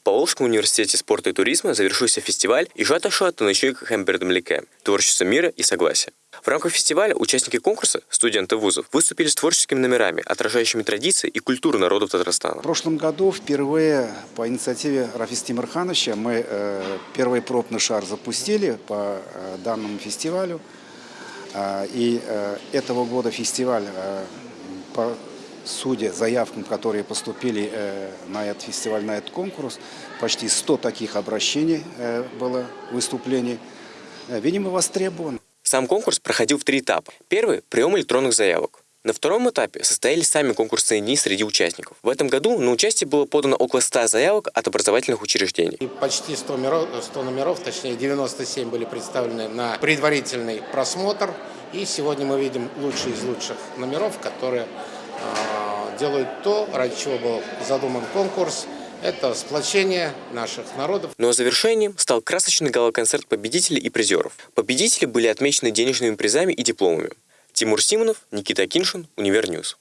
В Поволжском университете спорта и туризма завершился фестиваль «Ижата-шуа Танышуик Хэмбердамлике» – творчество мира и согласия. В рамках фестиваля участники конкурса, студенты вузов, выступили с творческими номерами, отражающими традиции и культуру народов Татарстана. В прошлом году впервые по инициативе Рафиса Тимирхановича мы э, первый пробный шар запустили по э, данному фестивалю. Э, и э, этого года фестиваль, э, по судя заявкам, которые поступили э, на этот фестиваль, на этот конкурс, почти 100 таких обращений э, было выступлений, э, видимо, востребован. Сам конкурс проходил в три этапа. Первый – прием электронных заявок. На втором этапе состоялись сами конкурсные дни среди участников. В этом году на участие было подано около 100 заявок от образовательных учреждений. И почти 100 номеров, 100 номеров, точнее 97 были представлены на предварительный просмотр. И сегодня мы видим лучшие из лучших номеров, которые э, делают то, ради чего был задуман конкурс – это сплочение наших народов. Ну а завершением стал красочный гала-концерт победителей и призеров. Победители были отмечены денежными призами и дипломами. Тимур Симонов, Никита Киншин, Универньюз.